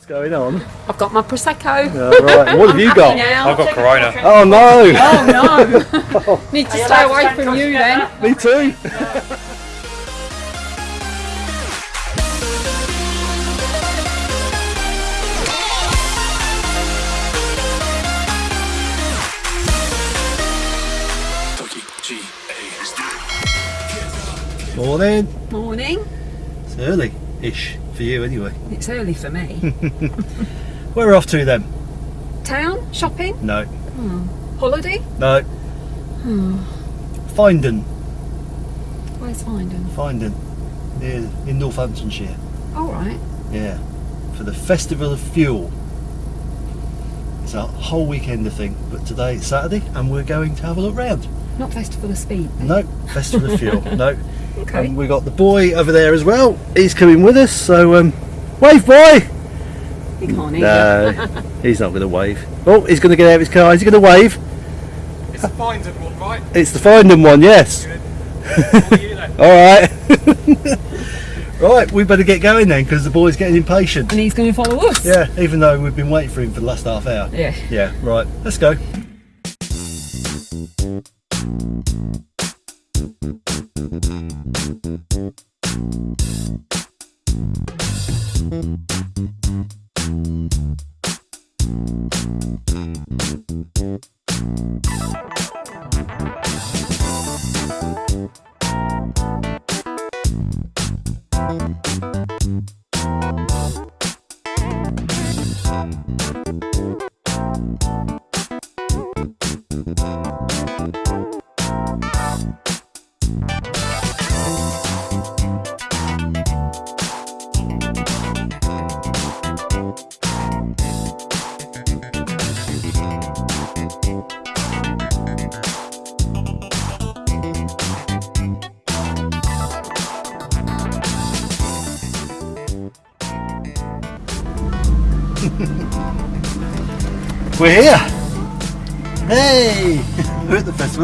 What's going on? I've got my prosecco. Yeah, right. What have you got? I've got Corona. Oh no! Oh no! Need to stay away from you then. Me too. Morning. Morning. It's early-ish for you anyway. It's early for me. Where are we off to then? Town? Shopping? No. Hmm. Holiday? No. Hmm. Finedon. Where's Finedon? Finedon. Near in Northamptonshire. Alright. Yeah. For the Festival of Fuel. It's a whole weekend of thing, but today it's Saturday and we're going to have a look round. Not Festival of Speed. No, Festival of Fuel. No. Okay. And we got the boy over there as well. He's coming with us, so um, wave boy. You can't either. No, he's not going to wave. Oh, he's going to get out of his car. Is he going to wave? It's a Finedon one, right? It's the Finedon one, yes. All. All right. right, we better get going then because the boy's getting impatient. And he's going to follow us? Yeah, even though we've been waiting for him for the last half hour. Yeah. Yeah, right. Let's go. We're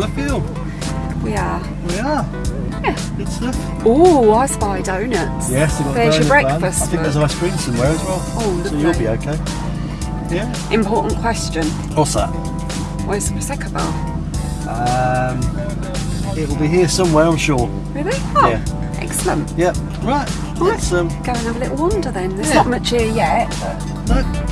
Festival. We are. We are. Yeah. Good stuff. Oh, I spy donuts. Yes, they've got There's your breakfast. I think there's ice cream somewhere as well. Oh, so you'll be okay. Yeah. Important question. What's that? Where's the Prosecco bar? Um, it will be here somewhere, I'm sure. Really? Oh, Yeah. excellent. Yep. Right. Let's um. Go and have a little wander then. There's Yeah. not much here yet, but No.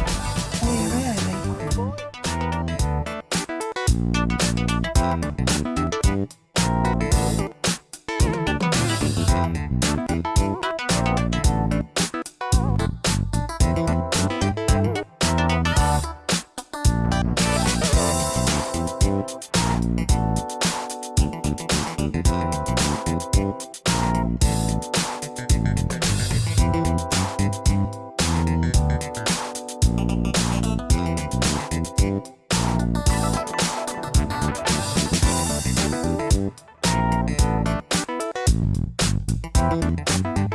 We're early.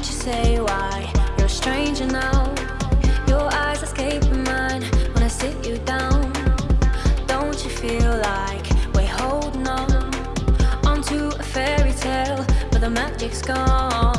Won't you say why you're a stranger now? Your eyes escape mine when I sit you down. Don't you feel like we're holding on onto a fairy tale, but the magic's gone?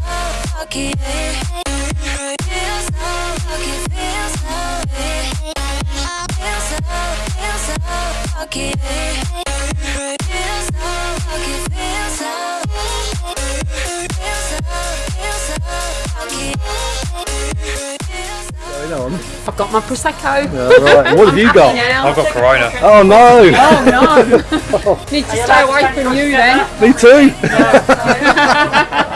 Rocky. Feels so rocky, feels so Feels so, feels so rocky. Feels so rocky, feels so Feels so, feels so rocky. Going on. I've got my prosecco. Yeah, right. What have you got? I've got Corona. Oh no! Oh no! Need to stay away from you then. Me too.